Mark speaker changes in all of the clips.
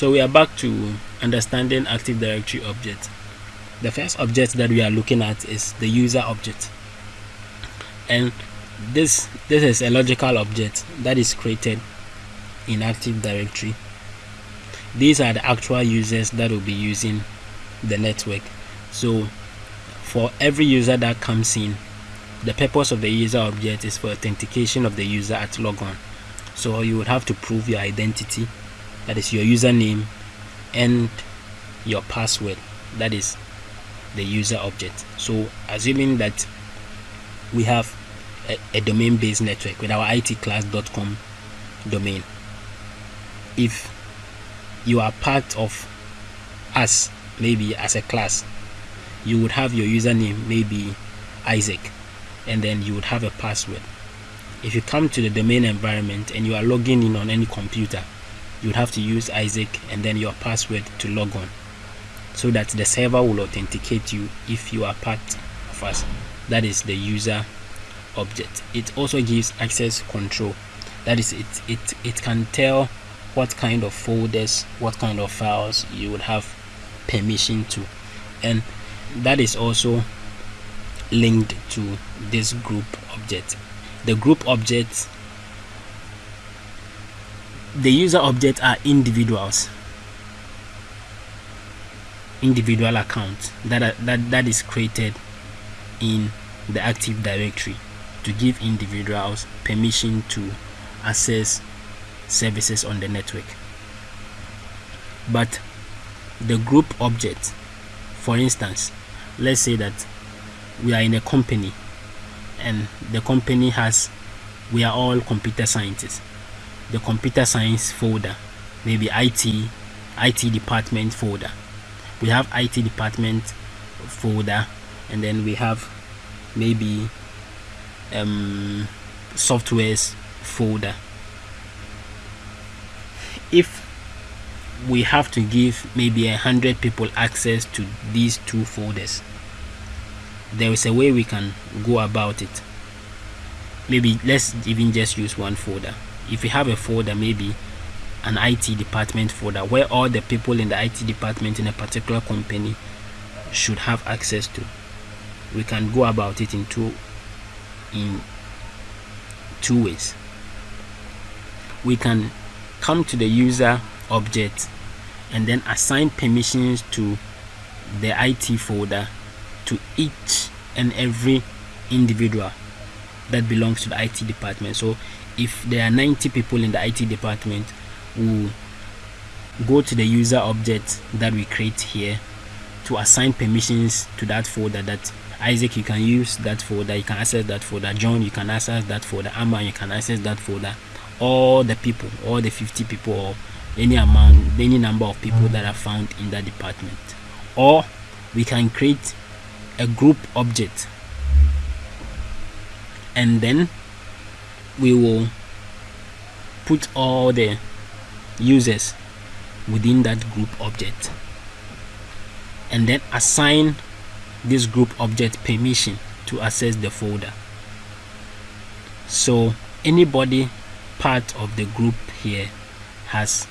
Speaker 1: so we are back to understanding active directory object. The first object that we are looking at is the user object. And this this is a logical object that is created in active directory. These are the actual users that will be using the network. So for every user that comes in the purpose of the user object is for authentication of the user at logon. So you would have to prove your identity that is your username and your password. That is the user object. So assuming that we have a, a domain based network with our itclass.com domain if you are part of us maybe as a class you would have your username maybe isaac and then you would have a password. If you come to the domain environment and you are logging in on any computer you would have to use isaac and then your password to log on so that the server will authenticate you if you are part of us. That is the user object. It also gives access control. That is it it it can tell what kind of folders what kind of files you would have permission to. And that is also linked to this group object. The group objects the user objects are individuals. Individual account that are, that that is created in the active directory to give individuals permission to access services on the network. But the group object for instance let's say that we are in a company and the company has we are all computer scientists the computer science folder maybe IT IT department folder. We have IT department folder and then we have maybe um, softwares folder. If we have to give maybe a hundred people access to these two folders there is a way we can go about it. Maybe let's even just use one folder if you have a folder maybe an IT department folder where all the people in the IT department in a particular company should have access to we can go about it in two in two ways we can come to the user object and then assign permissions to the IT folder to each and every individual that belongs to the IT department. So if there are 90 people in the IT department who go to the user object that we create here to assign permissions to that folder that Isaac you can use that folder you can access that folder. John you can access that folder. Amma you can access that folder. All the people all the 50 people or any amount any number of people that are found in that department. Or we can create a group object. And then we will put all the users within that group object and then assign this group object permission to access the folder. So anybody part of the group here has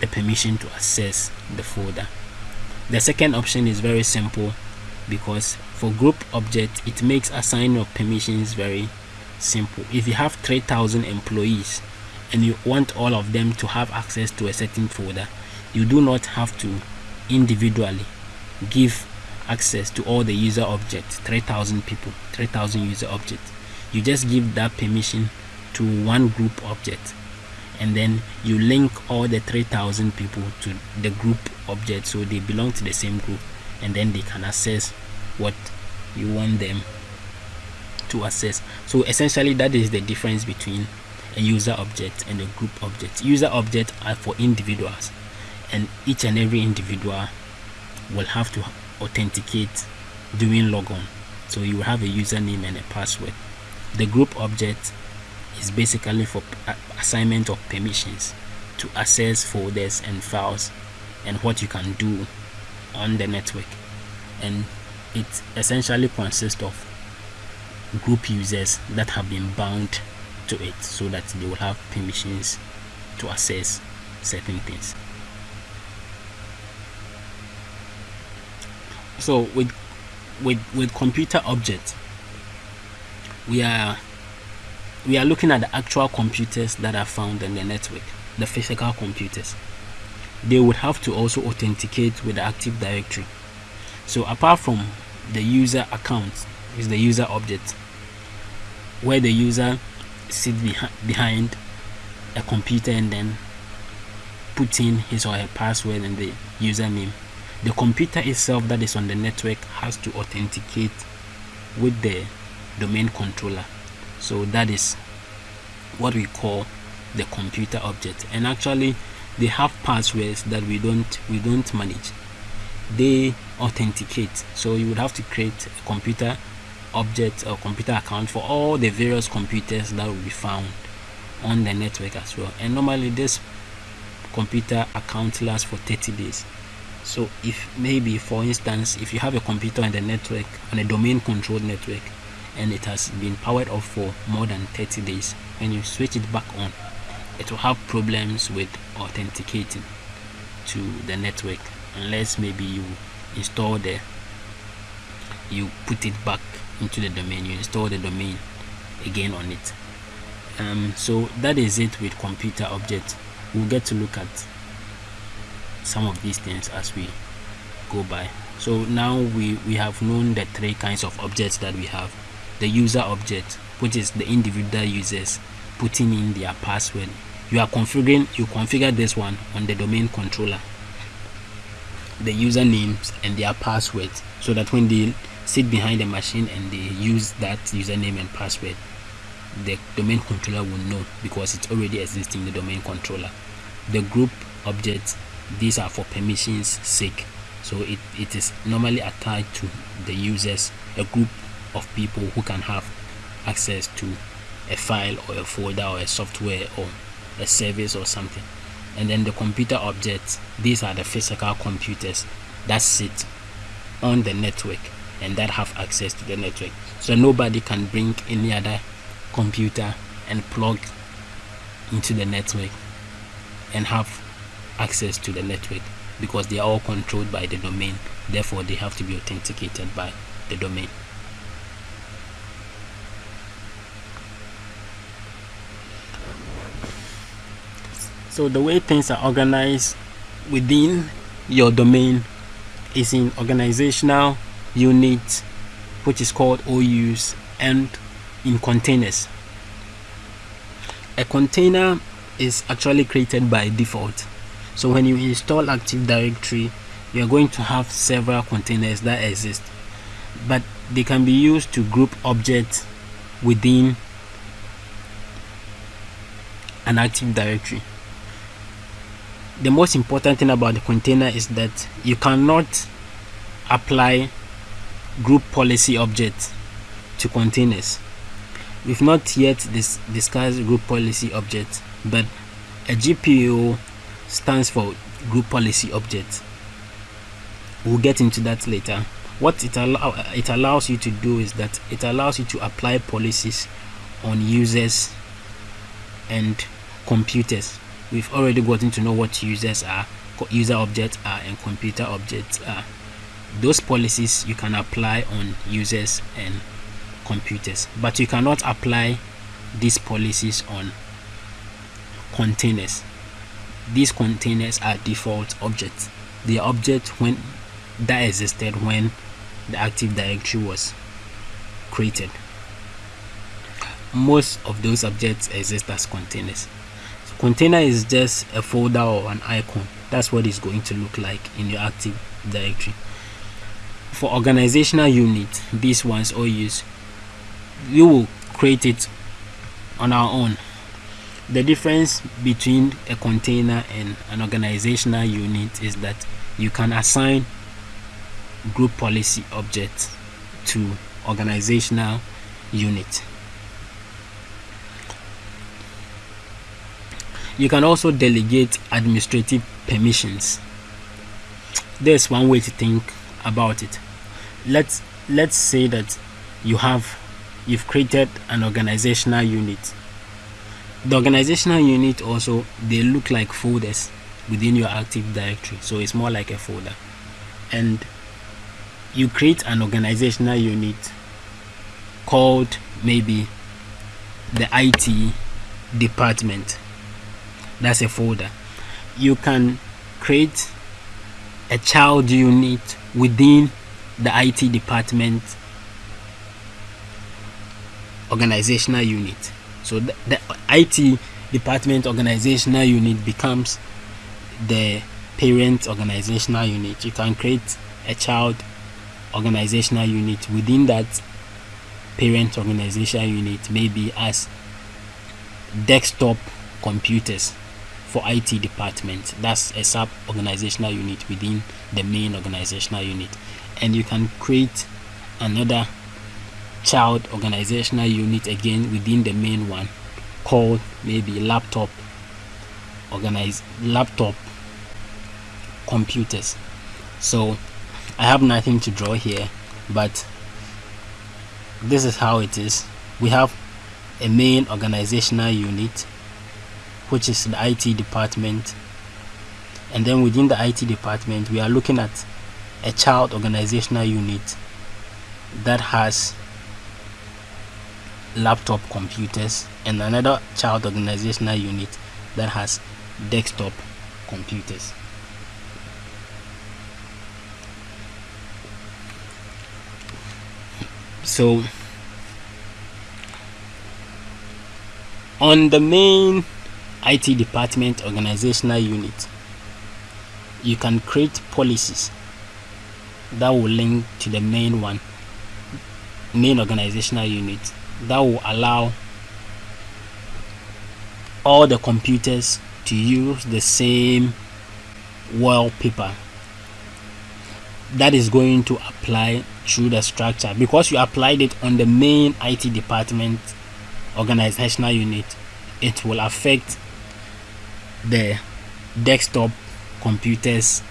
Speaker 1: the permission to access the folder. The second option is very simple because for group object it makes assigning of permissions very simple. If you have 3000 employees and you want all of them to have access to a certain folder you do not have to individually give access to all the user objects 3000 people 3000 user objects. You just give that permission to one group object and then you link all the 3000 people to the group object so they belong to the same group and then they can access what you want them to access so essentially that is the difference between a user object and a group object. User objects are for individuals and each and every individual will have to authenticate doing logon. So you will have a username and a password. The group object is basically for uh, assignment of permissions to access folders and files and what you can do on the network. And it essentially consists of group users that have been bound to it so that they will have permissions to access certain things. So with with with computer objects we are we are looking at the actual computers that are found in the network, the physical computers. They would have to also authenticate with the Active Directory. So apart from the user account is the user object, where the user sits behi behind a computer and then put in his or her password and the username. The computer itself that is on the network has to authenticate with the domain controller. So that is what we call the computer object. And actually they have passwords that we don't we don't manage. They authenticate. So you would have to create a computer object or computer account for all the various computers that will be found on the network as well. And normally this computer account lasts for 30 days. So if maybe for instance if you have a computer on the network on a domain controlled network and it has been powered off for more than 30 days when you switch it back on it will have problems with authenticating to the network unless maybe you install the you put it back into the domain you install the domain again on it. Um, so that is it with computer object. We'll get to look at some of these things as we go by. So now we we have known the three kinds of objects that we have. The user object which is the individual users putting in their password. You are configuring you configure this one on the domain controller. The usernames and their passwords so that when they sit behind the machine and they use that username and password the domain controller will know because it's already existing in the domain controller. The group objects these are for permissions sake. So it, it is normally attached to the users a group of people who can have access to a file or a folder or a software or a service or something. And then the computer objects these are the physical computers that sit on the network and that have access to the network. So nobody can bring any other computer and plug into the network and have access to the network because they are all controlled by the domain. Therefore they have to be authenticated by the domain. So the way things are organized within your domain is in organizational unit which is called OUs and in containers. A container is actually created by default. So when you install active directory you're going to have several containers that exist. But they can be used to group objects within an active directory. The most important thing about the container is that you cannot apply group policy object to containers we've not yet dis discussed group policy object, but a GPO stands for group policy object. We'll get into that later. What it, it allows you to do is that it allows you to apply policies on users and computers. We've already gotten to know what users are user objects are and computer objects are those policies you can apply on users and computers but you cannot apply these policies on containers. These containers are default objects. The object when that existed when the active directory was created. Most of those objects exist as containers. So container is just a folder or an icon. That's what it's going to look like in your active directory for organizational unit these ones OUs. We will create it on our own. The difference between a container and an organizational unit is that you can assign group policy objects to organizational unit. You can also delegate administrative permissions. There's one way to think about it let's let's say that you have you've created an organizational unit the organizational unit also they look like folders within your active directory so it's more like a folder and you create an organizational unit called maybe the IT department. That's a folder. You can create a child unit within the IT department organizational unit. So the, the IT department organizational unit becomes the parent organizational unit. You can create a child organizational unit within that parent organizational unit maybe as desktop computers for IT department. That's a sub organizational unit within the main organizational unit. And you can create another child organizational unit again within the main one called maybe laptop organize laptop computers so I have nothing to draw here but this is how it is we have a main organizational unit which is the IT department. And then within the IT department we are looking at a child organizational unit that has laptop computers and another child organizational unit that has desktop computers. So on the main IT department organizational unit. You can create policies that will link to the main one main organizational unit that will allow all the computers to use the same wallpaper that is going to apply through the structure. Because you applied it on the main IT department organizational unit it will affect the desktop computers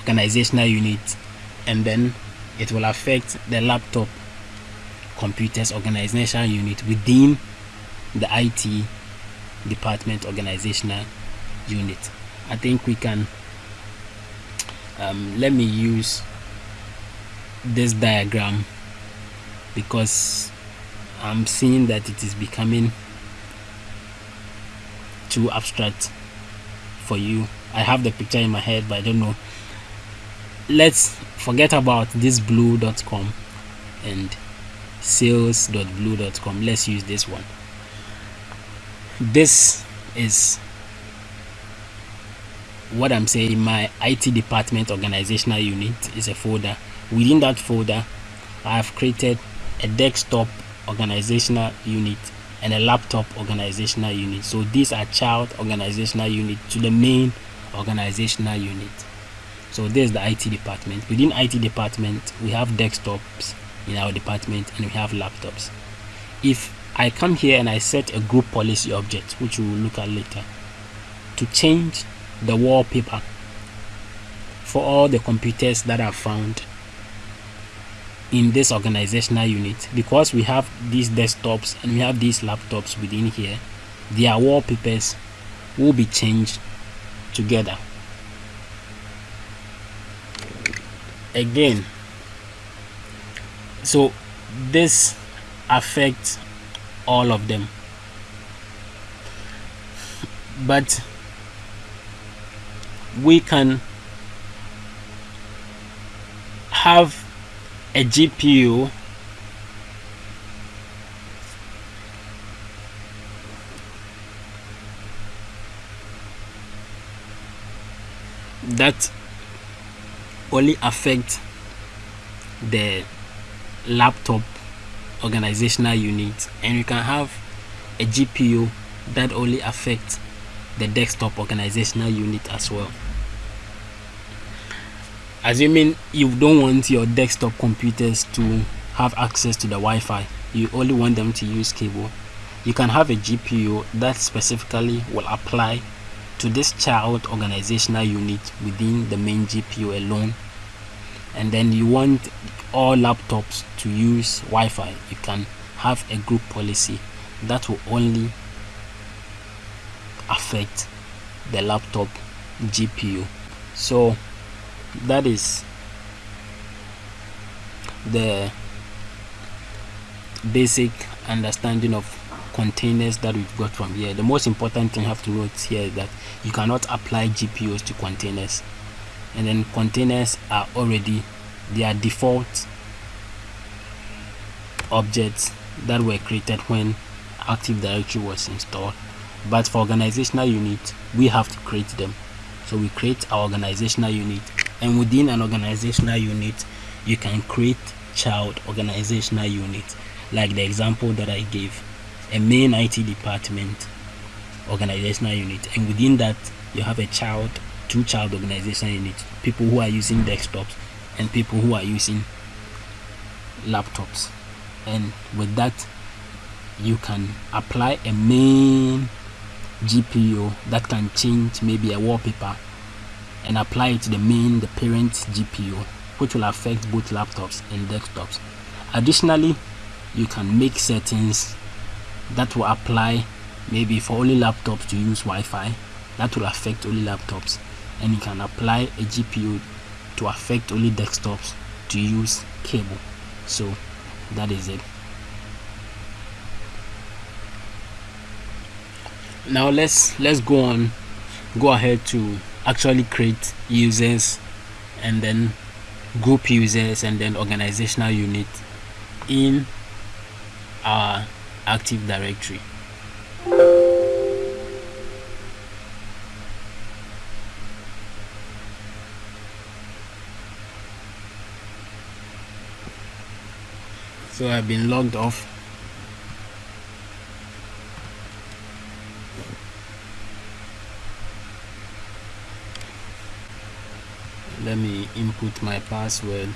Speaker 1: organizational unit and then it will affect the laptop computers organizational unit within the IT department organizational unit. I think we can um, let me use this diagram because I'm seeing that it is becoming too abstract for you. I have the picture in my head but I don't know. Let's forget about this blue.com and sales.blue.com let's use this one. This is what I'm saying. My IT department organizational unit is a folder. Within that folder I have created a desktop organizational unit and a laptop organizational unit. So these are child organizational unit to the main organizational unit. So there's the IT department. Within IT department we have desktops in our department and we have laptops. If I come here and I set a group policy object which we will look at later to change the wallpaper for all the computers that are found in this organizational unit because we have these desktops and we have these laptops within here their wallpapers will be changed together. Again so this affects all of them. But we can have a GPU that only affect the laptop organizational unit. And you can have a GPU that only affects the desktop organizational unit as well assuming you don't want your desktop computers to have access to the Wi-Fi. You only want them to use cable. You can have a GPU that specifically will apply to this child organizational unit within the main GPU alone. And then you want all laptops to use Wi-Fi. You can have a group policy that will only affect the laptop GPU so that is the basic understanding of containers that we've got from here. The most important thing you have to note here is that you cannot apply GPOs to containers. And then containers are already their default objects that were created when Active Directory was installed. But for organizational unit we have to create them. So we create our organizational unit and within an organizational unit you can create child organizational unit. Like the example that I gave a main IT department organizational unit. And within that you have a child two child organizational units. People who are using desktops and people who are using laptops. And with that you can apply a main GPO that can change maybe a wallpaper and apply it to the main the parent GPU which will affect both laptops and desktops. Additionally you can make settings that will apply maybe for only laptops to use Wi-Fi. That will affect only laptops. And you can apply a GPU to affect only desktops to use cable. So that is it. Now let's let's go on go ahead to actually create users and then group users and then organizational unit in our active directory. So I've been logged off let me input my password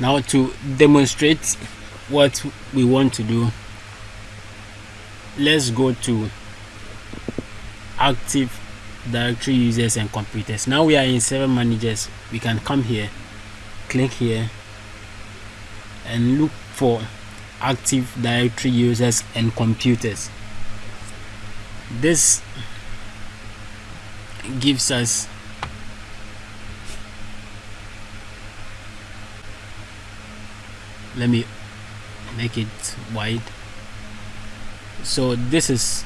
Speaker 1: now to demonstrate what we want to do let's go to active directory users and computers. Now we are in server managers. We can come here click here and look for active directory users and computers. This gives us let me make it wide. So this is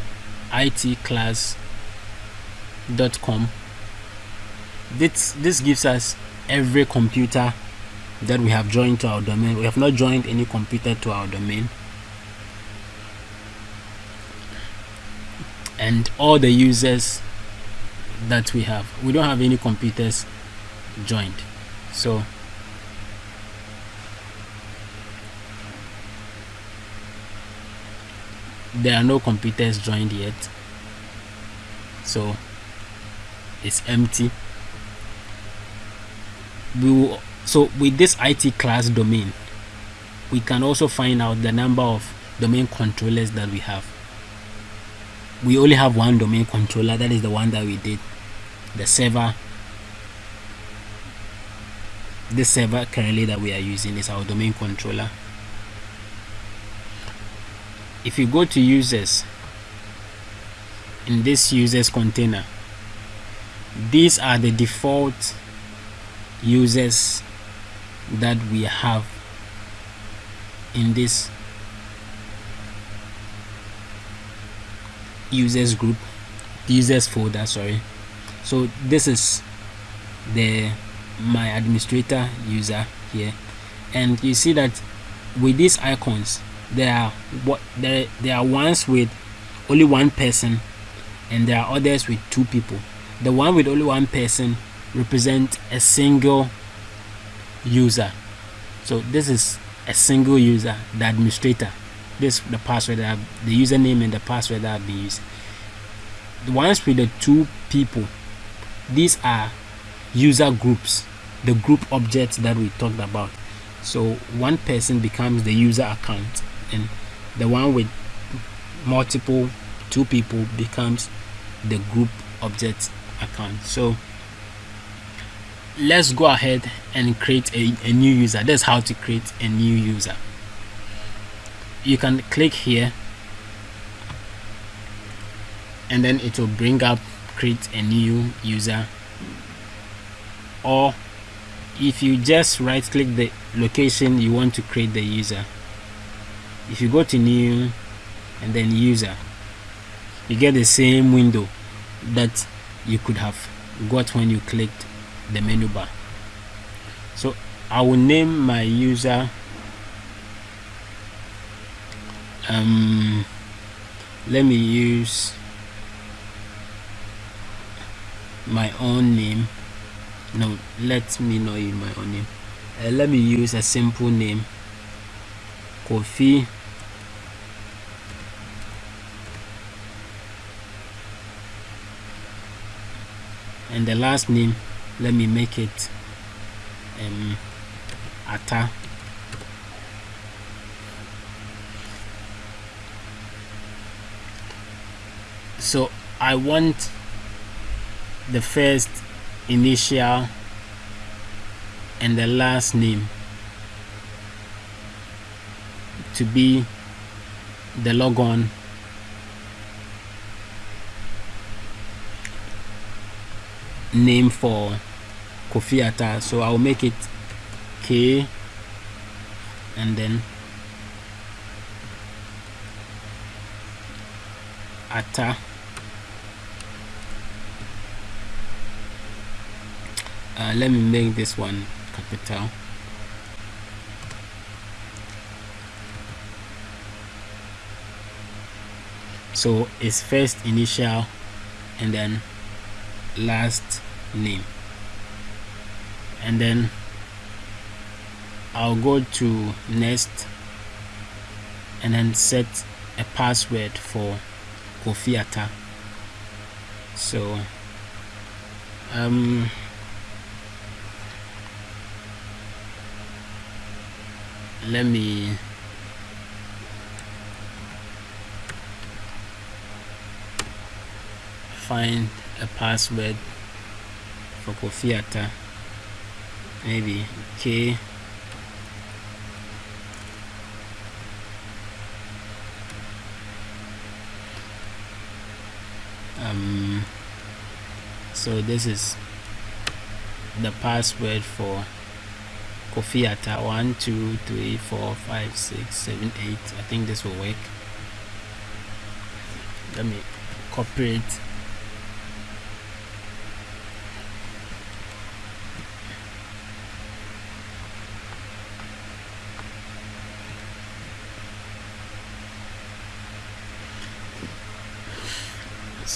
Speaker 1: itclass.com this this gives us every computer that we have joined to our domain. We have not joined any computer to our domain. And all the users that we have we don't have any computers joined. So there are no computers joined yet. So it's empty. We will, so with this IT class domain we can also find out the number of domain controllers that we have. We only have one domain controller that is the one that we did. The server this server currently that we are using is our domain controller if you go to users in this users container these are the default users that we have in this users group users folder sorry. So this is the my administrator user here. And you see that with these icons there are what there there are ones with only one person and there are others with two people. The one with only one person represent a single user. So this is a single user the administrator. This the password that have, the username and the password that have been used the ones with the two people these are user groups the group objects that we talked about. So one person becomes the user account and the one with multiple two people becomes the group object account. So let's go ahead and create a, a new user. That's how to create a new user. You can click here and then it will bring up create a new user. Or if you just right click the location you want to create the user if you go to new and then user you get the same window that you could have got when you clicked the menu bar. So I will name my user um, let me use my own name. No let me not use my own name. Uh, let me use a simple name Kofi. And the last name let me make it um, Ata so I want the first initial and the last name to be the logon. Name for Kofi Ata so I'll make it K and then Ata uh, let me make this one capital so it's first initial and then last name. And then I'll go to next and then set a password for Kofi Ata so um let me find a password for Kofi Ata maybe K. Um so this is the password for Kofi Ata 1 2 3 4 5 6 7 8 I think this will work. Let me copy it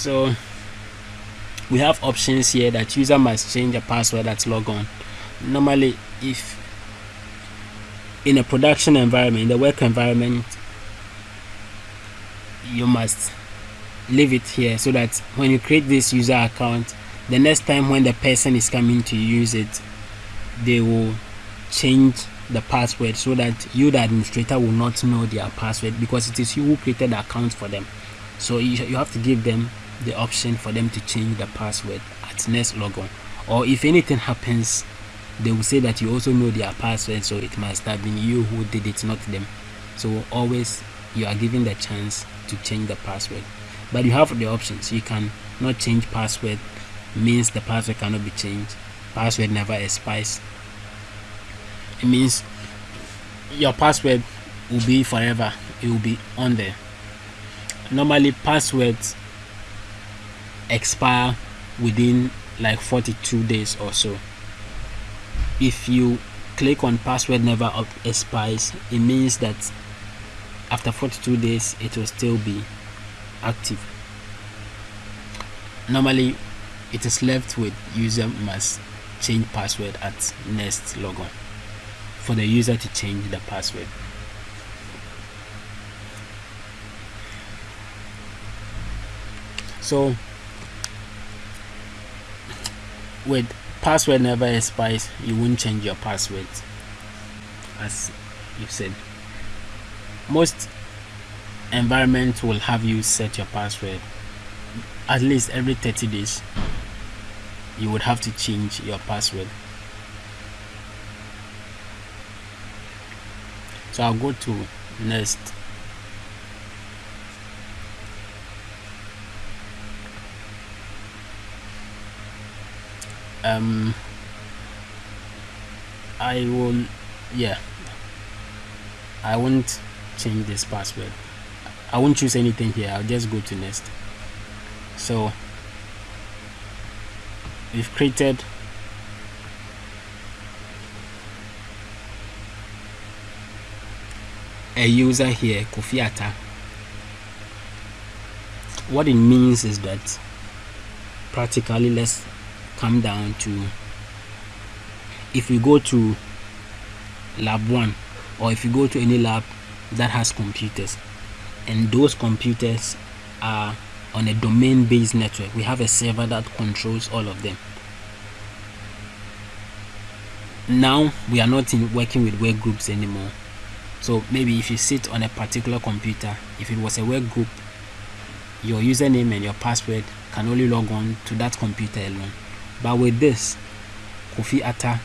Speaker 1: so we have options here that user must change the password that's log on normally if in a production environment in the work environment you must leave it here so that when you create this user account the next time when the person is coming to use it they will change the password so that you the administrator will not know their password because it is you who created the account for them. So you, you have to give them the option for them to change the password at next logon. Or if anything happens they will say that you also know their password so it must have been you who did it not them. So always you are given the chance to change the password. But you have the options. You can not change password means the password cannot be changed. Password never expires. It means your password will be forever. It will be on there. Normally passwords expire within like 42 days or so. If you click on password never expires it means that after 42 days it will still be active. Normally it is left with user must change password at next logon for the user to change the password. So with password never expires you won't change your password. As you've said most environment will have you set your password. At least every 30 days you would have to change your password. So I'll go to Nest um I will yeah. I won't change this password. I won't choose anything here. I'll just go to next. So we've created a user here Kofi Ata. What it means is that practically let's come down to if we go to lab 1 or if you go to any lab that has computers and those computers are on a domain based network we have a server that controls all of them. Now we are not in working with work groups anymore. So maybe if you sit on a particular computer if it was a work group your username and your password can only log on to that computer alone but with this Kofi Ata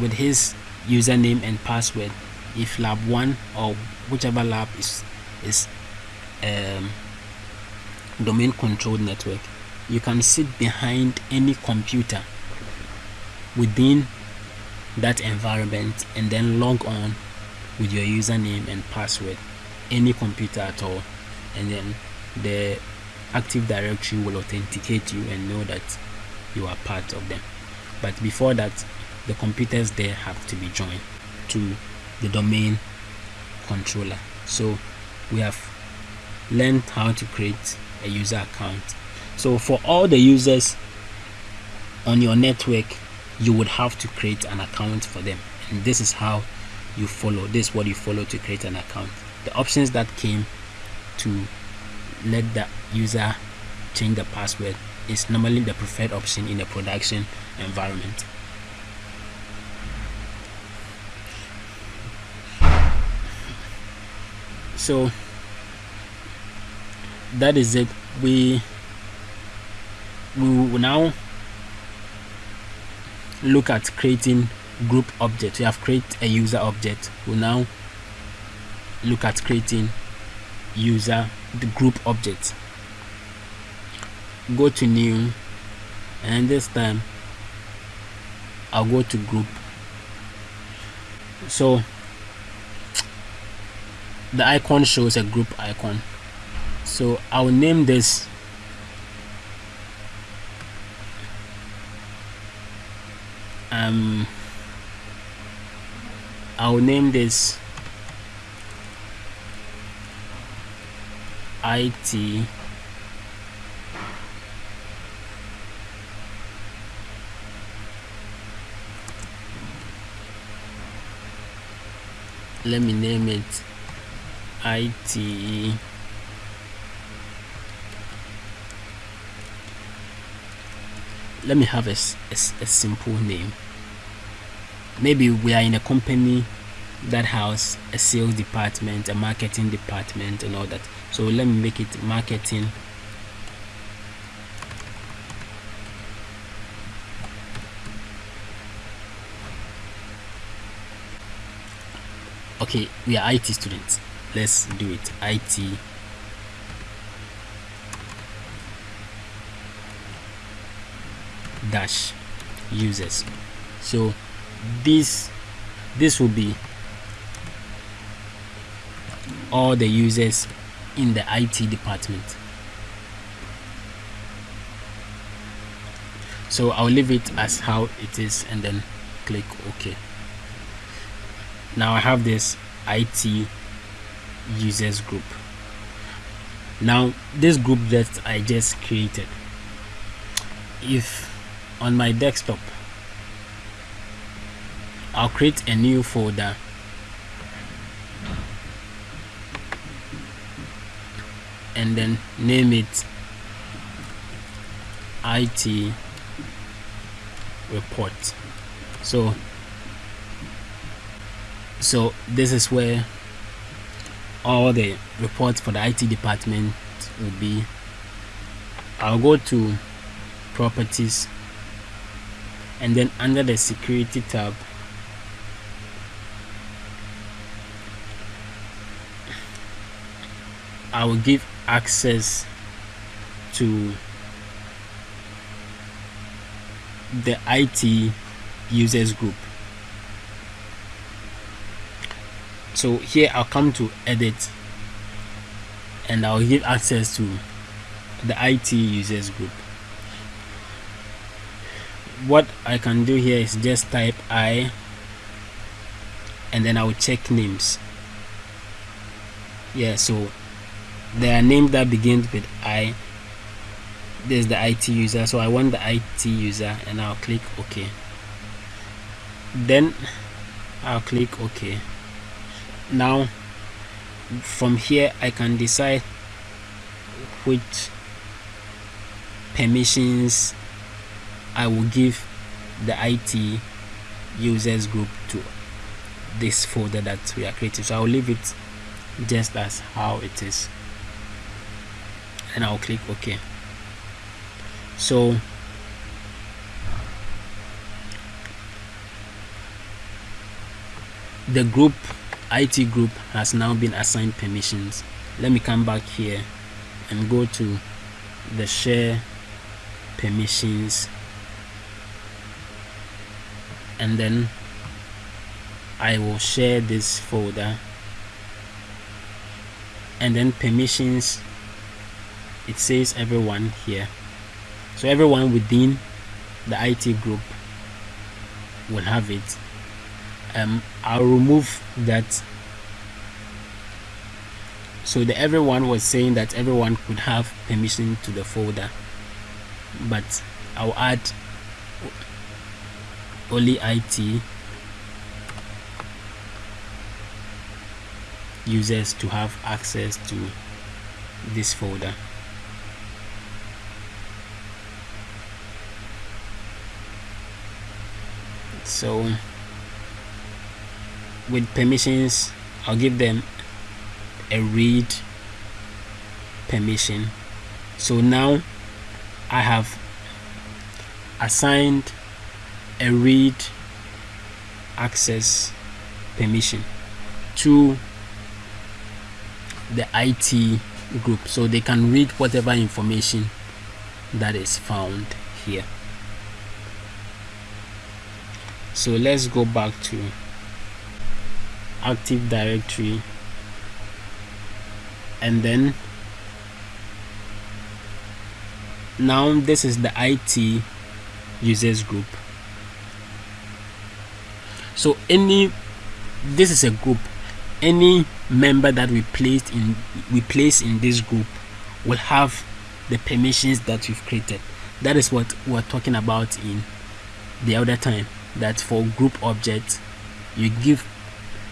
Speaker 1: with his username and password if lab 1 or whichever lab is is um, domain controlled network you can sit behind any computer within that environment and then log on with your username and password. Any computer at all. And then the active directory will authenticate you and know that you are part of them. But before that the computers there have to be joined to the domain controller. So we have learned how to create a user account. So for all the users on your network you would have to create an account for them. And this is how you follow this is what you follow to create an account. The options that came to let the user change the password is normally the preferred option in a production environment. So that is it. We we will now look at creating group object we have created a user object. We'll now look at creating user the group object go to new and this time I'll go to group. So the icon shows a group icon. So I'll name this um I'll name this IT let me name it. IT let me have a, a, a simple name. Maybe we are in a company that has a sales department a marketing department and all that. So let me make it marketing okay we are IT students. Let's do it. IT dash users. So this this will be all the users in the IT department. So I'll leave it as how it is and then click OK now I have this IT users group. Now this group that I just created if on my desktop I'll create a new folder. And then name it IT report. So so this is where all the reports for the IT department will be. I'll go to properties. And then under the security tab I will give access to the IT users group so here I'll come to edit. And I'll give access to the IT users group. What I can do here is just type I and then I will check names. Yeah so there are names that begins with I. There's the IT user so I want the IT user and I'll click OK. Then I'll click OK now from here I can decide which permissions I will give the IT users group to this folder that we are creating. So I'll leave it just as how it is. And I'll click OK. So the group IT group has now been assigned permissions. Let me come back here and go to the share permissions. And then I will share this folder. And then permissions it says everyone here. So everyone within the IT group will have it. Um, I'll remove that. So the everyone was saying that everyone could have permission to the folder but I'll add only IT users to have access to this folder. So with permissions I'll give them a read permission. So now I have assigned a read access permission to the IT group so they can read whatever information that is found here. So let's go back to active directory. And then now this is the IT users group. So any this is a group. Any member that we placed in we place in this group will have the permissions that we've created. That is what we're talking about in the other time. That for group objects. You give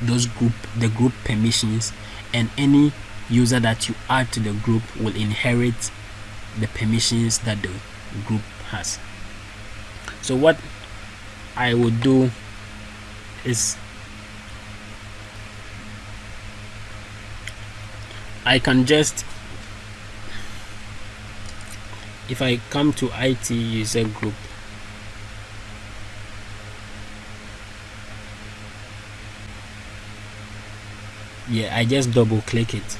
Speaker 1: those group the group permissions and any user that you add to the group will inherit the permissions that the group has. So what I would do is I can just if I come to IT user group yeah I just double click it.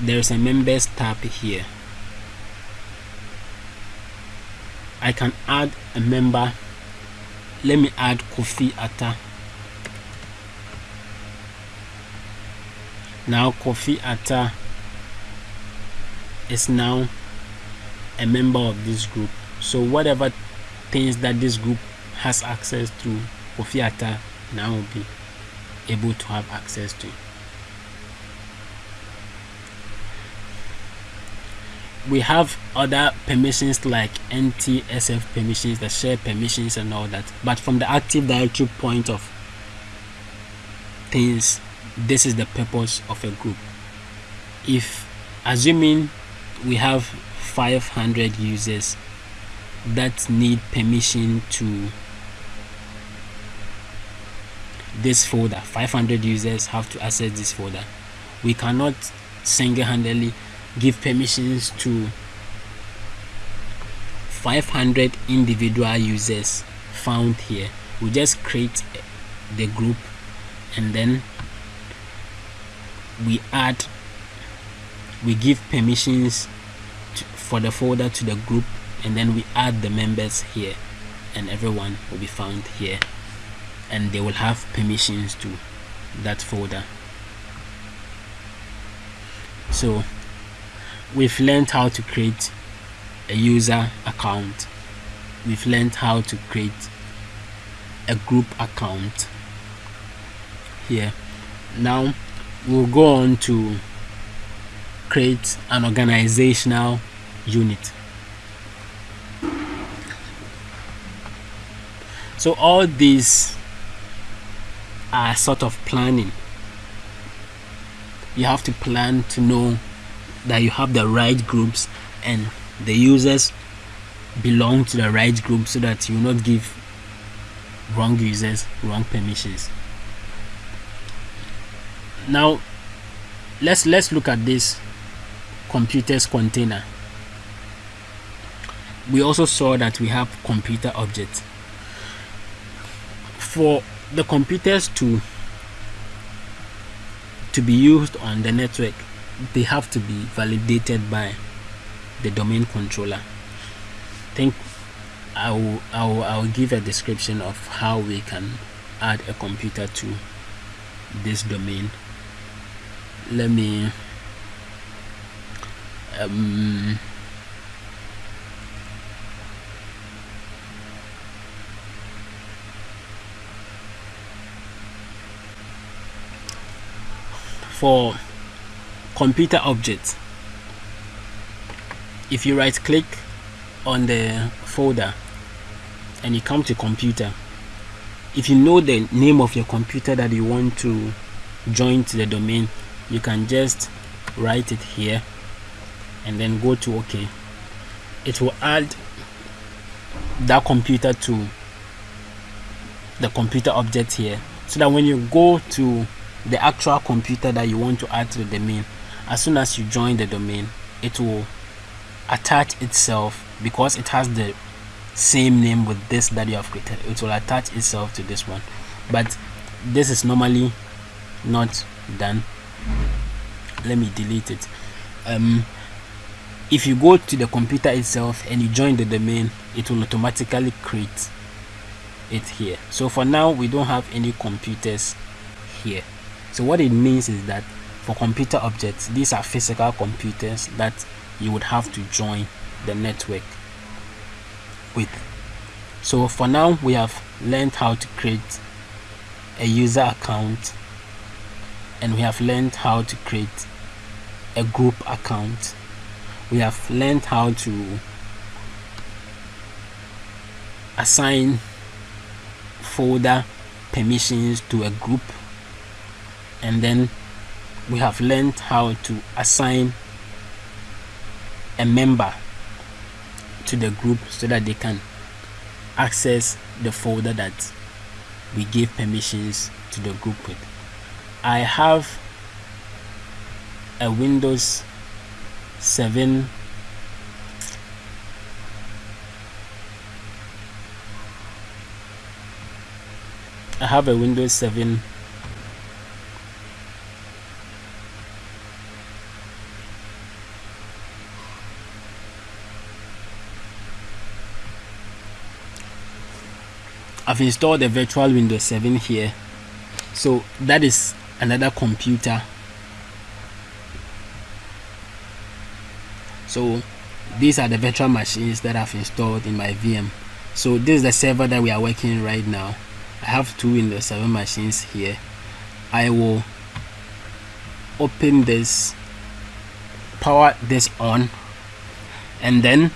Speaker 1: There's a members tab here. I can add a member. Let me add Kofi Ata. Now Kofi Ata is now a member of this group. So whatever things that this group has access to Kofi Ata now will be able to have access to we have other permissions like NTFS permissions, the share permissions and all that. But from the Active Directory point of things, this is the purpose of a group. If assuming we have 500 users that need permission to this folder 500 users have to access this folder we cannot single-handedly give permissions to 500 individual users found here. We just create the group and then we add we give permissions to, for the folder to the group and then we add the members here and everyone will be found here and they will have permissions to that folder. So we've learned how to create a user account. We've learned how to create a group account here. Now we'll go on to create an organizational unit. So all these are sort of planning. You have to plan to know that you have the right groups and the users belong to the right group so that you not give wrong users wrong permissions. Now let's let's look at this computers container. We also saw that we have computer objects. For the computers to to be used on the network they have to be validated by the domain controller. I think I will, I will, I will give a description of how we can add a computer to this domain. Let me um, for computer objects. If you right click on the folder and you come to computer if you know the name of your computer that you want to join to the domain you can just write it here and then go to ok. It will add that computer to the computer object here so that when you go to the actual computer that you want to add to the domain as soon as you join the domain it will attach itself because it has the same name with this that you have created it will attach itself to this one. But this is normally not done. Let me delete it. Um, if you go to the computer itself and you join the domain it will automatically create it here. So for now we don't have any computers here. So what it means is that for computer objects these are physical computers that you would have to join the network with. So for now we have learned how to create a user account and we have learned how to create a group account. We have learned how to assign folder permissions to a group and then we have learned how to assign a member to the group so that they can access the folder that we give permissions to the group with. I have a Windows 7 I have a Windows 7 I've installed the virtual Windows 7 here. So that is another computer. So these are the virtual machines that I've installed in my VM so this is the server that we are working right now. I have two Windows 7 machines here. I will open this power this on and then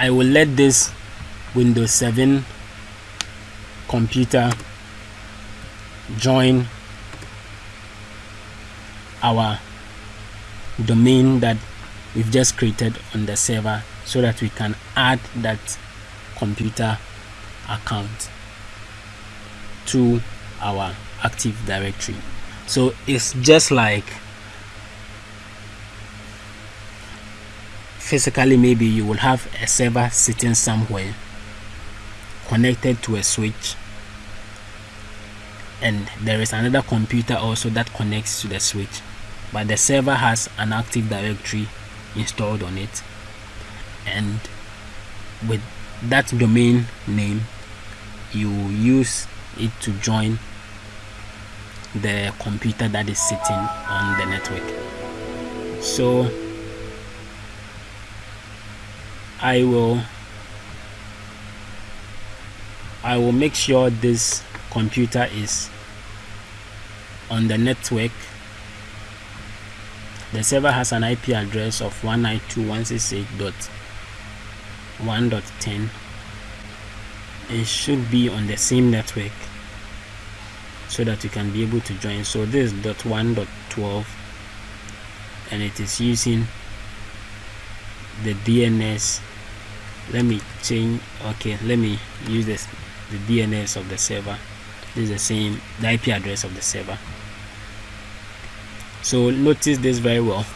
Speaker 1: I will let this Windows 7 computer join our domain that we've just created on the server so that we can add that computer account to our active directory. So it's just like physically maybe you will have a server sitting somewhere connected to a switch and there is another computer also that connects to the switch but the server has an active directory installed on it. And with that domain name you use it to join the computer that is sitting on the network. So I will I will make sure this computer is on the network. The server has an IP address of 192.168.1.10 it should be on the same network so that you can be able to join. So this is dot 1.12 and it is using the DNS let me change okay let me use this the DNS of the server. This is the same the IP address of the server. So notice this very well.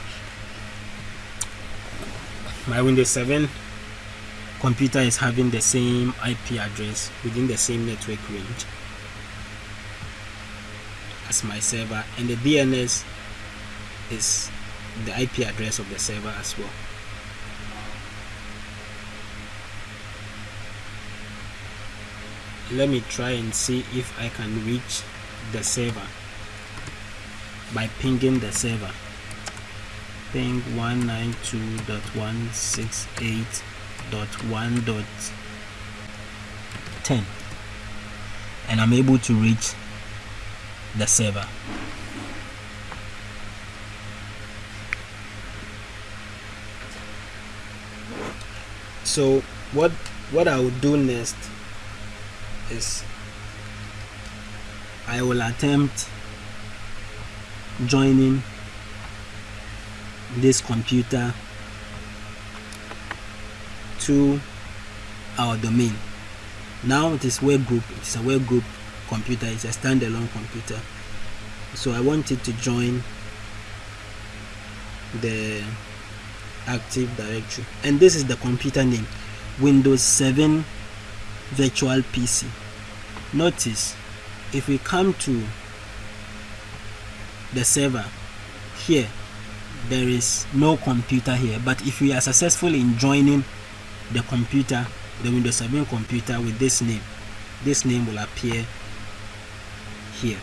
Speaker 1: My Windows 7 computer is having the same IP address within the same network range as my server and the DNS is the IP address of the server as well let me try and see if I can reach the server. By pinging the server. Ping 192.168.1.10 and I'm able to reach the server. So what what I will do next is I will attempt joining this computer to our domain. Now it is web group it's a web group computer it's a standalone computer. So I want it to join the active directory. And this is the computer name Windows 7 virtual PC notice if we come to the server here there is no computer here. But if we are successful in joining the computer the Windows 7 computer with this name this name will appear here.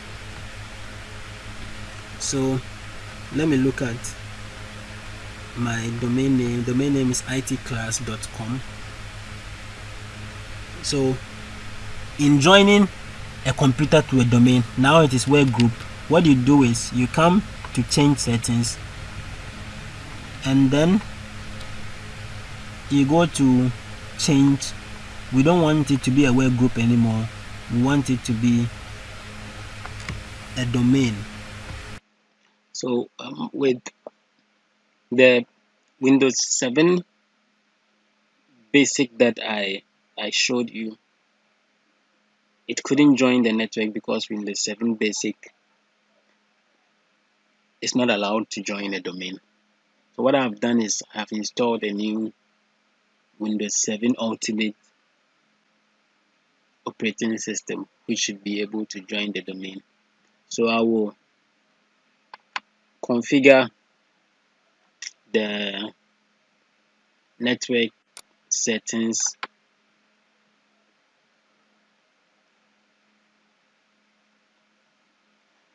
Speaker 1: So let me look at my domain name. Domain name is itclass.com so in joining a computer to a domain now it is web group what you do is you come to change settings. And then you go to change. We don't want it to be a web group anymore. We want it to be a domain. So um, with the Windows 7 basic that I I showed you it couldn't join the network because Windows 7 basic is not allowed to join a domain. So what I've done is I've installed a new Windows 7 Ultimate operating system which should be able to join the domain. So I will configure the network settings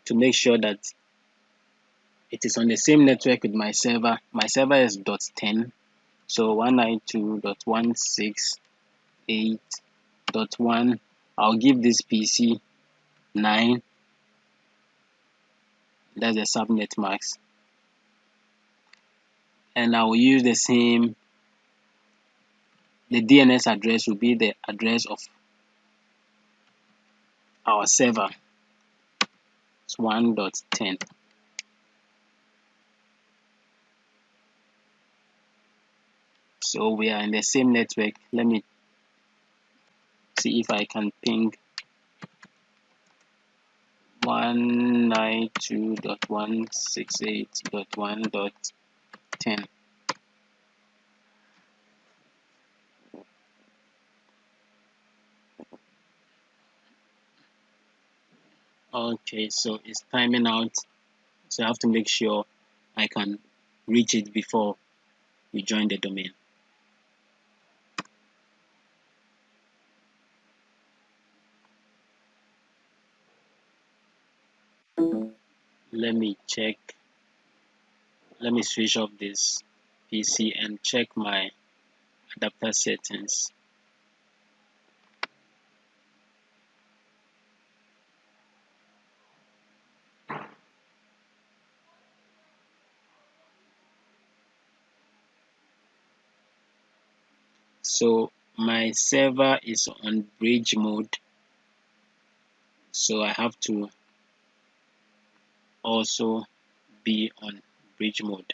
Speaker 1: to make sure that it is on the same network with my server. My server is dot 10 so 192.168.1 I'll give this PC 9 that's the subnet mask and I will use the same the DNS address will be the address of our server it's 1.10 so we are in the same network. Let me see if I can ping 192.168.1.10 okay so it's timing out. So I have to make sure I can reach it before we join the domain. Let me check. Let me switch off this PC and check my adapter settings so my server is on bridge mode. So I have to also be on bridge mode.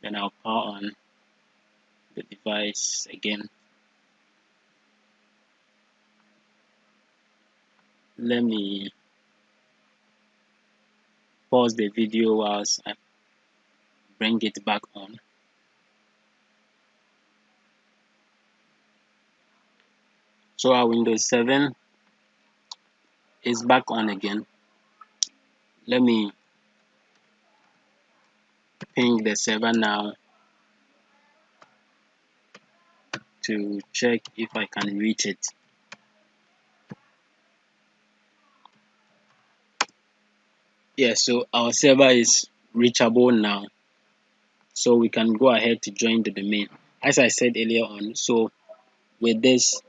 Speaker 1: Then I'll power on the device again let me pause the video whilst I bring it back on. So our Windows 7 is back on again. Let me ping the server now to check if I can reach it yeah so our server is reachable now. So we can go ahead to join the domain as I said earlier on so with this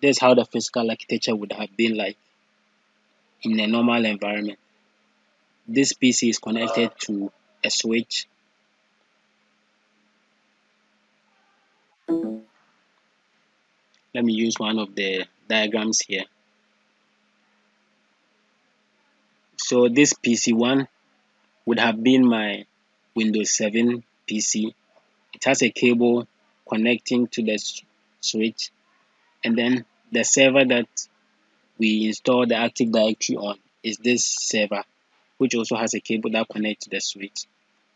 Speaker 1: this is how the physical architecture would have been like in a normal environment. This PC is connected to a switch. Let me use one of the diagrams here so this PC1 would have been my Windows 7 PC it has a cable connecting to the switch and then the server that we install the Active Directory on is this server which also has a cable that connects to the switch.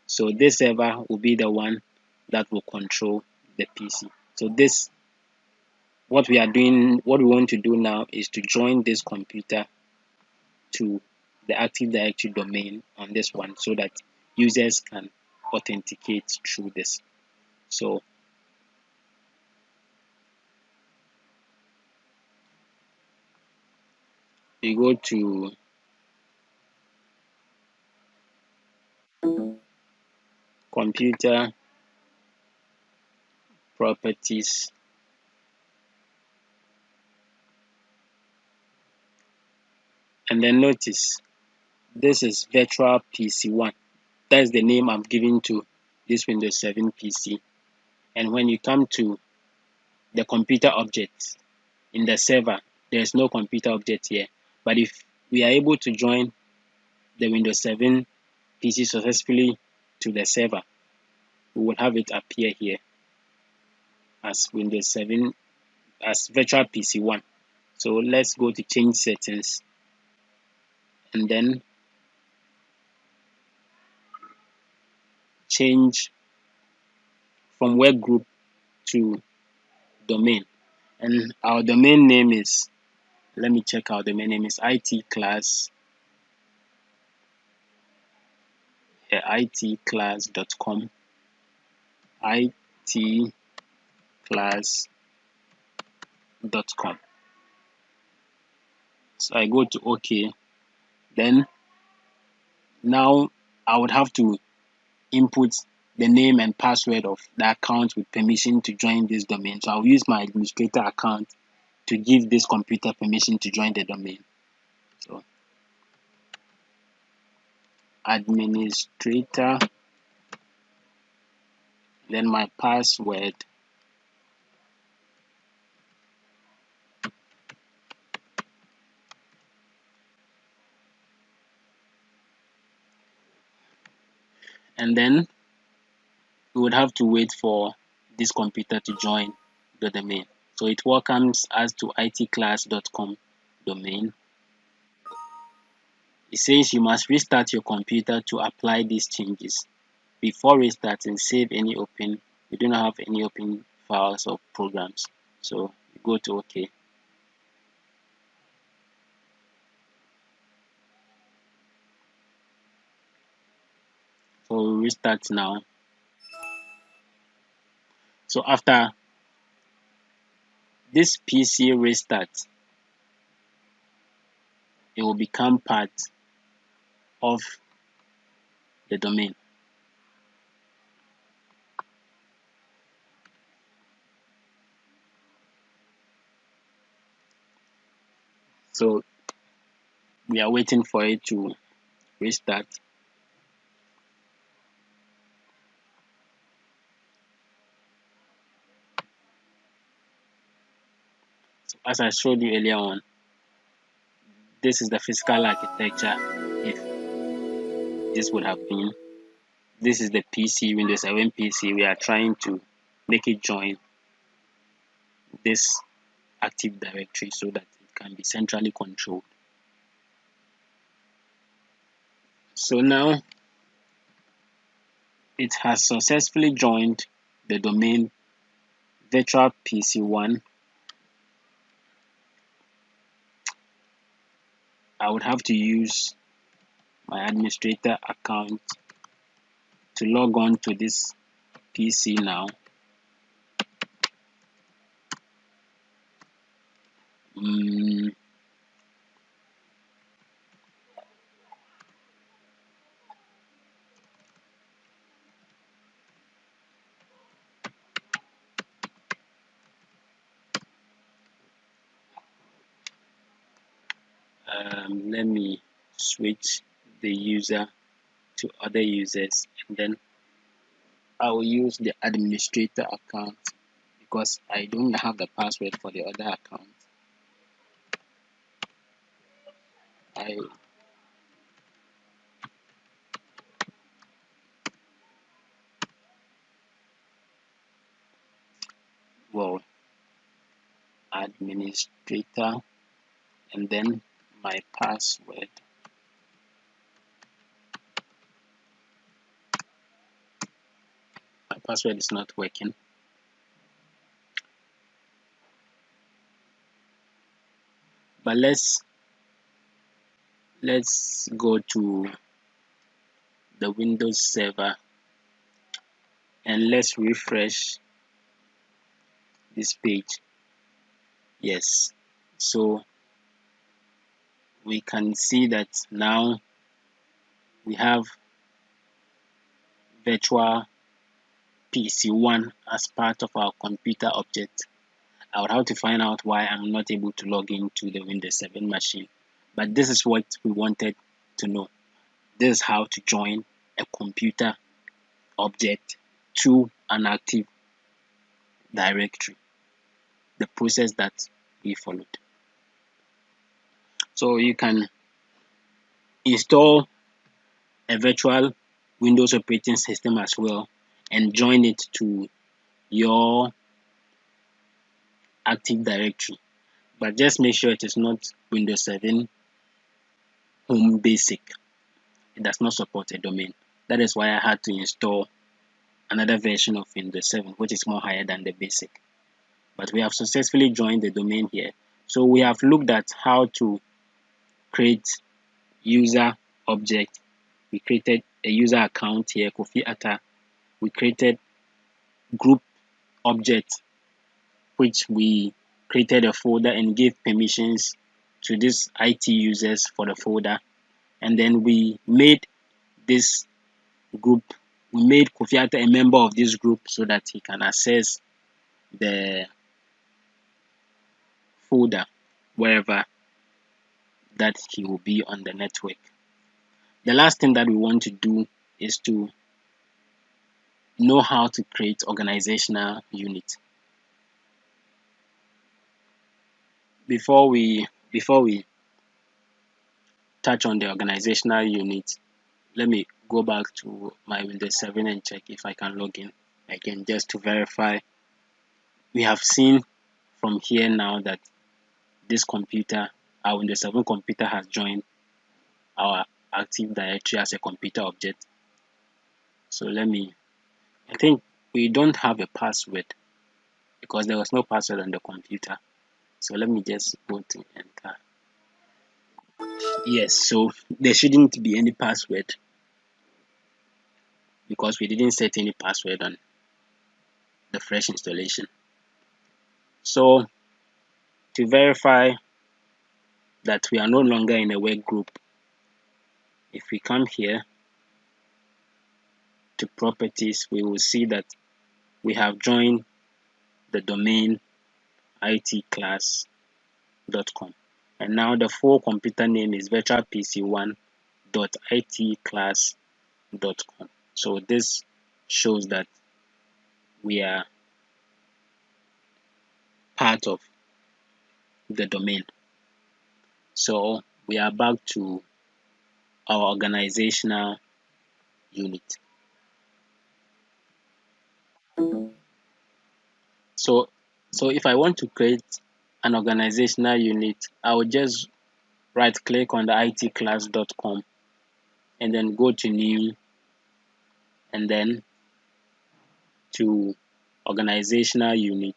Speaker 1: So this server will be the one that will control the PC so this what we are doing what we want to do now is to join this computer to the Active Directory domain on this one so that users can authenticate through this. So we go to computer properties. And then notice this is virtual PC1 that's the name I'm giving to this Windows 7 PC and when you come to the computer object in the server there's no computer object here. But if we are able to join the Windows 7 PC successfully to the server we will have it appear here as Windows 7 as virtual PC1 so let's go to change settings. And then change from work group to domain. And our domain name is let me check our domain name is it class. Yeah, itclass.com itclass.com so I go to OK then now I would have to input the name and password of the account with permission to join this domain. So I'll use my administrator account to give this computer permission to join the domain. So administrator then my password and then we would have to wait for this computer to join the domain. So it welcomes us to itclass.com domain. It says you must restart your computer to apply these changes. Before restarting, save any open. We do not have any open files or programs. So go to OK. We restart now. So after this PC restart, it will become part of the domain. So we are waiting for it to restart. As I showed you earlier on, this is the physical architecture. If this would have been this is the PC Windows 7 PC we are trying to make it join this Active Directory so that it can be centrally controlled. So now it has successfully joined the domain virtual PC1 I would have to use my administrator account to log on to this PC now. Mm. Um, let me switch the user to other users and then I will use the administrator account because I don't have the password for the other account. I well administrator and then my password my password is not working. But let's let's go to the Windows server and let's refresh this page. Yes. So we can see that now we have virtual PC1 as part of our computer object. I would have to find out why I'm not able to log into the Windows 7 machine. But this is what we wanted to know. This is how to join a computer object to an active directory. The process that we followed. So you can install a virtual Windows operating system as well and join it to your Active Directory. But just make sure it is not Windows 7 Home Basic. It does not support a domain. That is why I had to install another version of Windows 7 which is more higher than the basic. But we have successfully joined the domain here. So we have looked at how to create user object. We created a user account here Kofi Ata. We created group object which we created a folder and gave permissions to these IT users for the folder. And then we made this group we made Kofi Ata a member of this group so that he can access the folder wherever that he will be on the network. The last thing that we want to do is to know how to create organizational unit. Before we before we touch on the organizational unit, let me go back to my Windows 7 and check if I can log in again just to verify we have seen from here now that this computer Uh, our Windows 7 computer has joined our Active Directory as a computer object. So let me I think we don't have a password because there was no password on the computer. So let me just go to enter. Yes so there shouldn't be any password because we didn't set any password on the fresh installation. So to verify that we are no longer in a work group. If we come here to properties we will see that we have joined the domain itclass.com and now the full computer name is virtualpc1.itclass.com so this shows that we are part of the domain so we are back to our organizational unit. So so if I want to create an organizational unit I will just right click on the itclass.com and then go to new and then to organizational unit.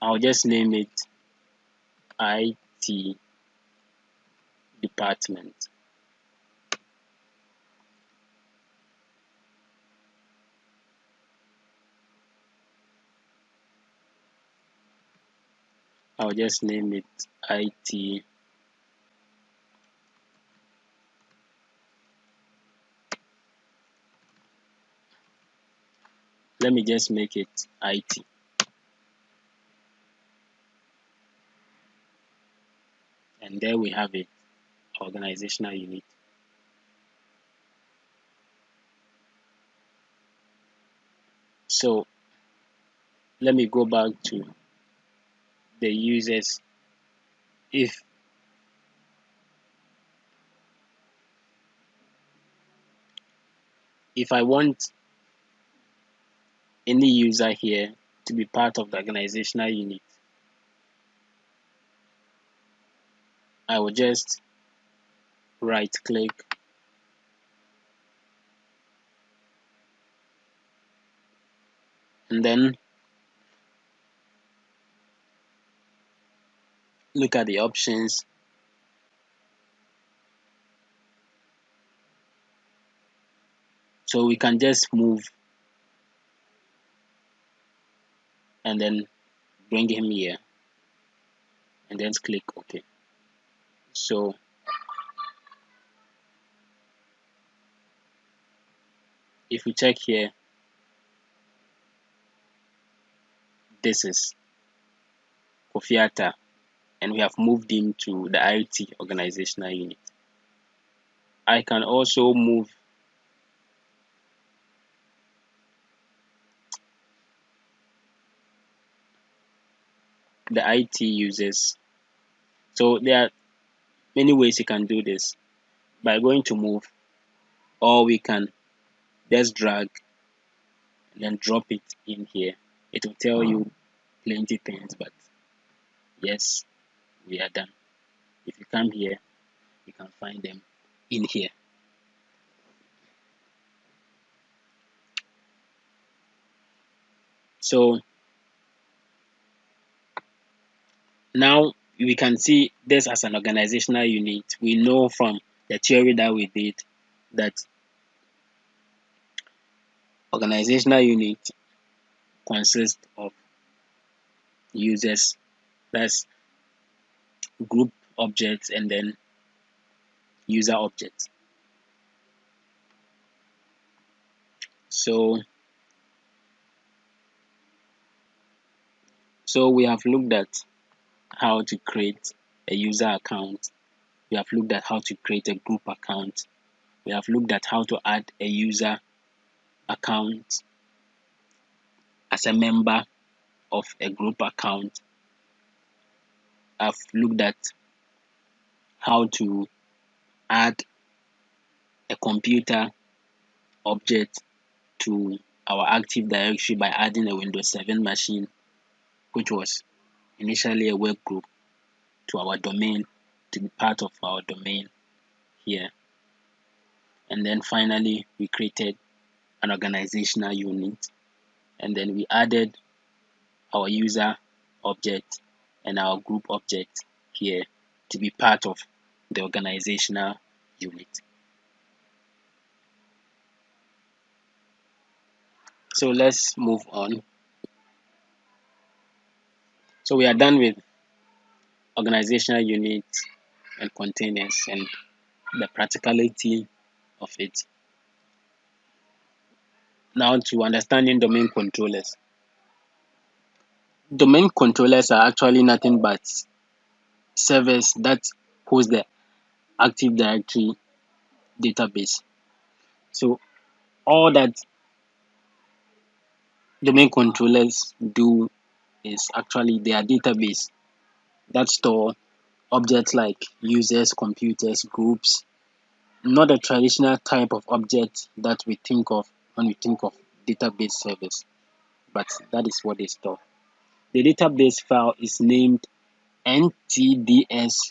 Speaker 1: I'll just name it IT department. I'll just name it IT let me just make it IT and there we have it organizational unit. So let me go back to the users. If if I want any user here to be part of the organizational unit I will just right click. And then look at the options. So we can just move and then bring him here. And then click OK so if we check here this is Kofi Ata and we have moved him to the IT organizational unit. I can also move the IT users. So there are many ways you can do this. By going to move or we can just drag and then drop it in here. It will tell you mm. plenty things but yes we are done. If you come here you can find them in here. So now we can see this as an organizational unit. We know from the theory that we did that organizational unit consists of users that's group objects and then user objects. So so we have looked at how to create a user account. We have looked at how to create a group account. We have looked at how to add a user account as a member of a group account. I've looked at how to add a computer object to our Active Directory by adding a Windows 7 machine, which was initially a web group, to our domain to be part of our domain here. And then finally, we created an organizational unit and then we added our user object and our group object here to be part of the organizational unit. So let's move on. So we are done with organizational unit and containers and the practicality of it. Now to understanding domain controllers. Domain controllers are actually nothing but servers that host the Active Directory database. So all that domain controllers do is actually their database that store objects like users, computers, groups, not a traditional type of object that we think of when we think of database servers, but that is what they store. The database file is named ntds.dit.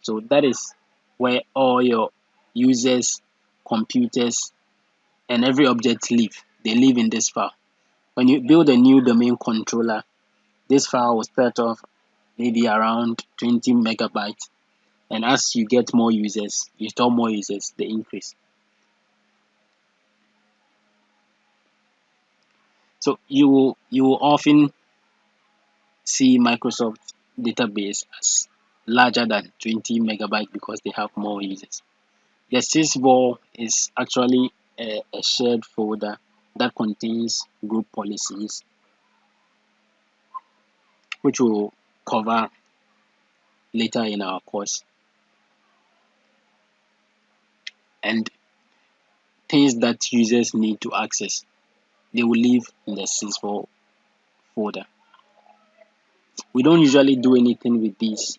Speaker 1: So that is where all your users, computers, and every object live. They live in this file. When you build a new domain controller, this file will start off maybe around 20 megabytes. And as you get more users, you store more users, they increase. So you will you will often see Microsoft database as larger than 20 megabytes because they have more users. The sysvol is actually a, a shared folder that contains group policies which we'll cover later in our course. And things that users need to access they will live in the sysvol folder. We don't usually do anything with these.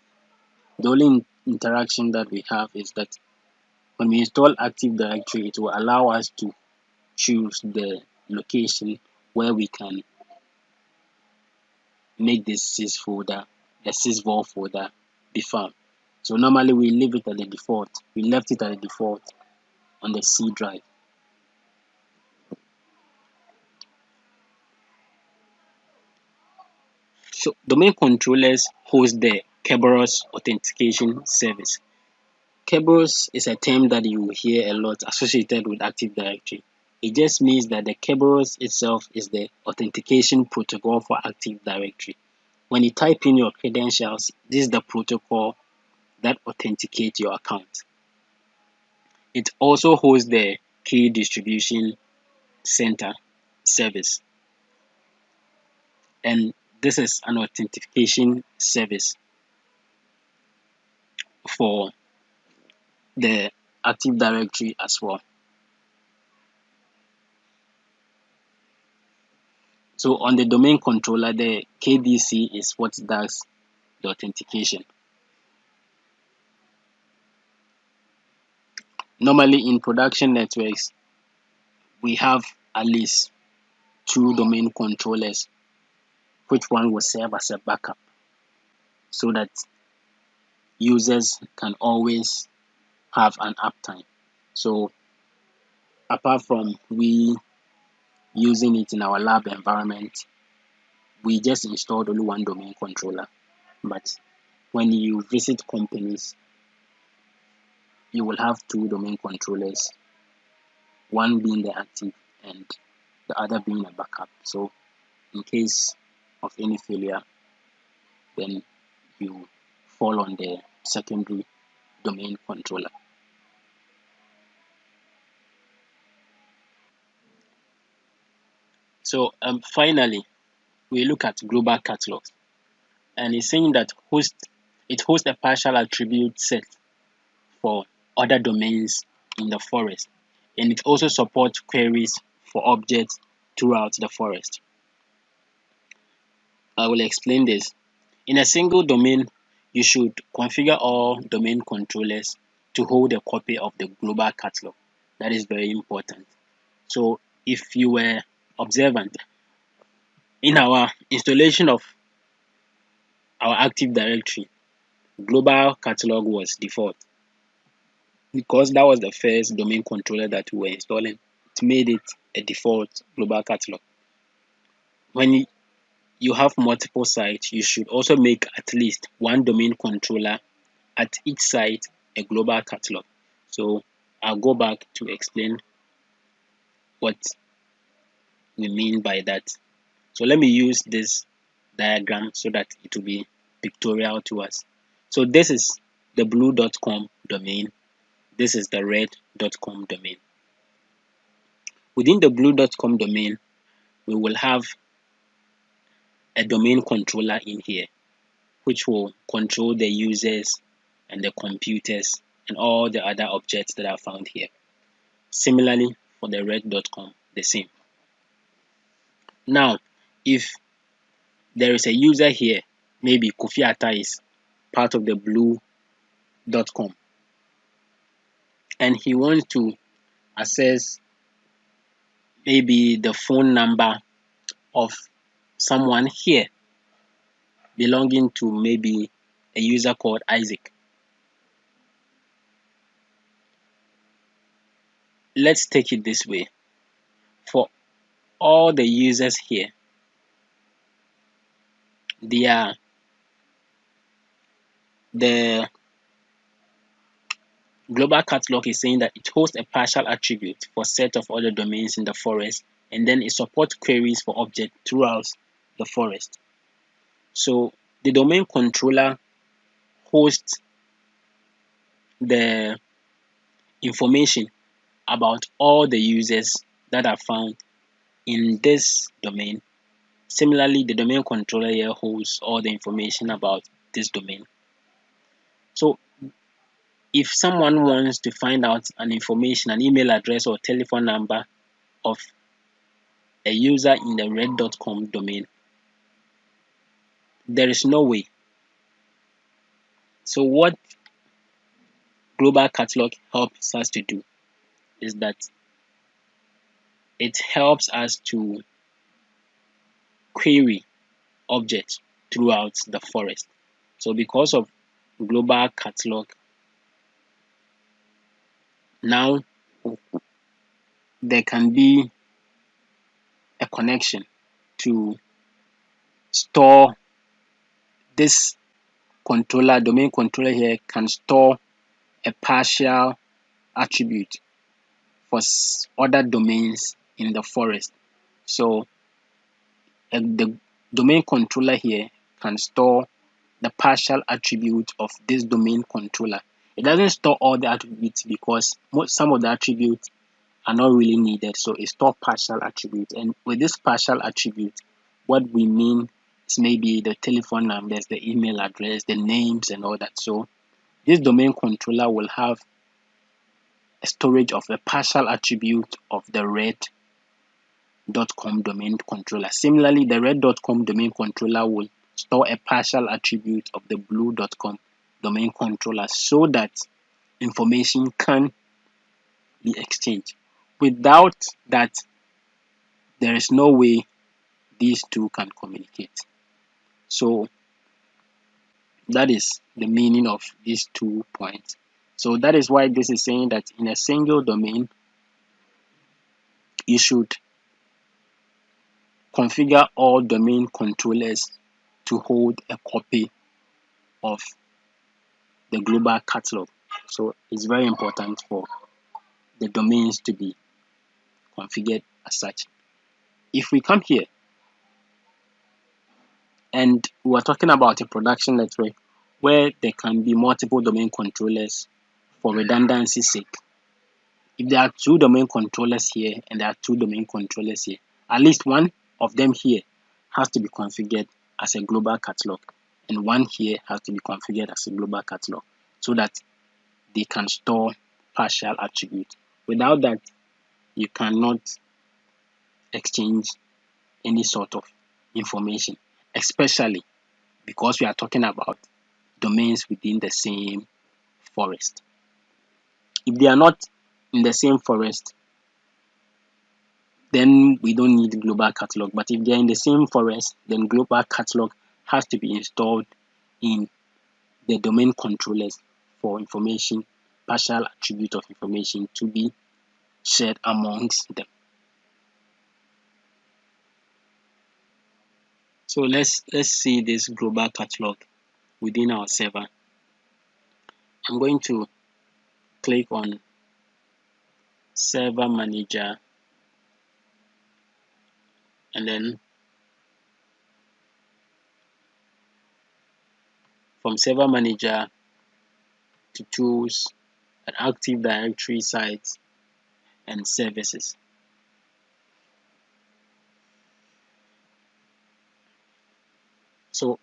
Speaker 1: The only interaction that we have is that when we install active directory it will allow us to choose the location where we can make this sys folder the sysvol folder be found so normally we leave it at the default we left it at the default on the C drive So domain controllers host the Kerberos authentication service. Kerberos is a term that you hear a lot associated with Active Directory. It just means that the Kerberos itself is the authentication protocol for Active Directory. When you type in your credentials, this is the protocol that authenticates your account. It also hosts the key distribution center service. And this is an authentication service for the Active Directory as well. So on the domain controller, the KDC is what does the authentication. Normally in production networks, we have at least two domain controllers which one will serve as a backup so that users can always have an uptime. So apart from we using it in our lab environment, we just installed only one domain controller. But when you visit companies, you will have two domain controllers, one being the active and the other being a backup. So in case of any failure, then you fall on the secondary domain controller. So um, finally, we look at global catalogs and it's saying that host it hosts a partial attribute set for other domains in the forest and it also supports queries for objects throughout the forest. I will explain this. In a single domain, you should configure all domain controllers to hold a copy of the global catalog. That is very important. So if you were observant, in our installation of our Active Directory, global catalog was default because that was the first domain controller that we were installing. It made it a default global catalog. When you have multiple sites, you should also make at least one domain controller at each site a global catalog. So I'll go back to explain what we mean by that. So let me use this diagram so that it will be pictorial to us. So this is the blue.com domain. This is the red.com domain. Within the blue.com domain, we will have a domain controller in here, which will control the users and the computers and all the other objects that are found here. Similarly, for the red.com, the same. Now, if there is a user here, maybe Kofi Ata is part of the blue.com, and he wants to access maybe the phone number of someone here belonging to maybe a user called Isaac. Let's take it this way. For all the users here, they are the global catalog is saying that it hosts a partial attribute for set of other domains in the forest and then it supports queries for objects throughout the forest. So the domain controller hosts the information about all the users that are found in this domain. Similarly, the domain controller here holds all the information about this domain. So if someone wants to find out an information, an email address or telephone number of a user in the red.com domain, there is no way. So what Global Catalog helps us to do is that it helps us to query objects throughout the forest. So because of Global Catalog, now there can be a connection to store this controller, domain controller here can store a partial attribute for other domains in the forest. So the domain controller here can store the partial attribute of this domain controller. It doesn't store all the attributes because most, some of the attributes are not really needed. So it stores partial attributes. And with this partial attribute, what we mean is maybe the telephone numbers, the email address, the names, and all that. So this domain controller will have a storage of a partial attribute of the red.com domain controller. Similarly, the red.com domain controller will store a partial attribute of the blue.com domain controller so that information can be exchanged. Without that, there is no way these two can communicate. So that is the meaning of these two points. So that is why this is saying that in a single domain, you should configure all domain controllers to hold a copy of the global catalog. So it's very important for the domains to be configured as such. If we come here and we're talking about a production network where there can be multiple domain controllers for redundancy sake. If there are two domain controllers here and there are two domain controllers here, at least one of them here has to be configured as a global catalog and one here has to be configured as a global catalog so that they can store partial attributes. Without that, you cannot exchange any sort of information especially because we are talking about domains within the same forest. If they are not in the same forest, then we don't need global catalog. But if they are in the same forest, then global catalog has to be installed in the domain controllers for information, partial attribute of information to be shared amongst them. So let's let's see this global catalog within our server. I'm going to click on server manager and then from server manager to tools and active directory sites and services. So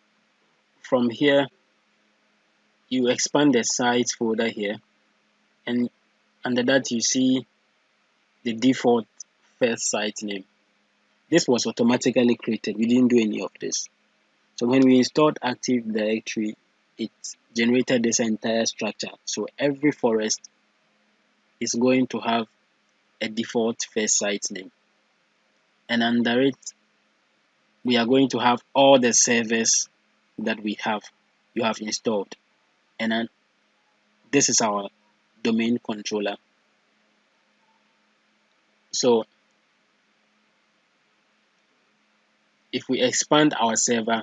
Speaker 1: from here you expand the sites folder here. And under that you see the default first site name this was automatically created we didn't do any of this so when we installed active directory it generated this entire structure. So every forest is going to have a default first site name. And under it we are going to have all the servers that we have you have installed. And then this is our domain controller. So if we expand our server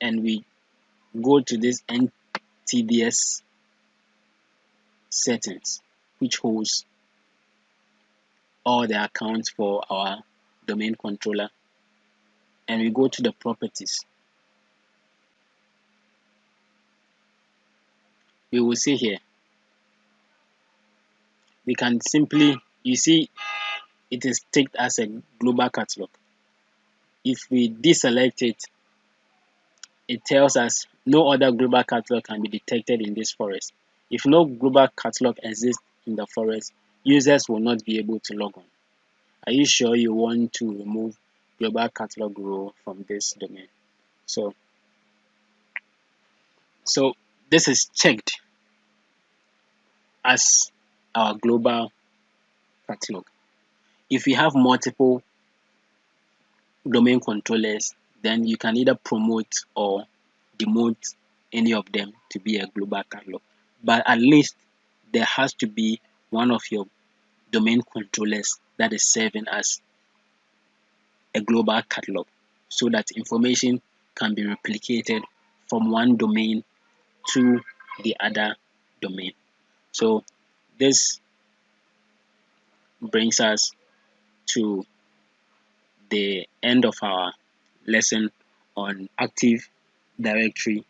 Speaker 1: and we go to this NTDS settings which holds all the accounts for our domain controller and we go to the properties we will see here. We can simply you see it is ticked as a global catalog if we deselect it it tells us no other global catalog can be detected in this forest. If no global catalog exists in the forest, users will not be able to log on. Are you sure you want to remove global catalog row from this domain? So, so this is checked as our global catalog. If we have multiple domain controllers, then you can either promote or demote any of them to be a global catalog. But at least there has to be one of your domain controllers that is serving as a global catalog so that information can be replicated from one domain to the other domain. So this brings us to the end of our lesson on Active Directory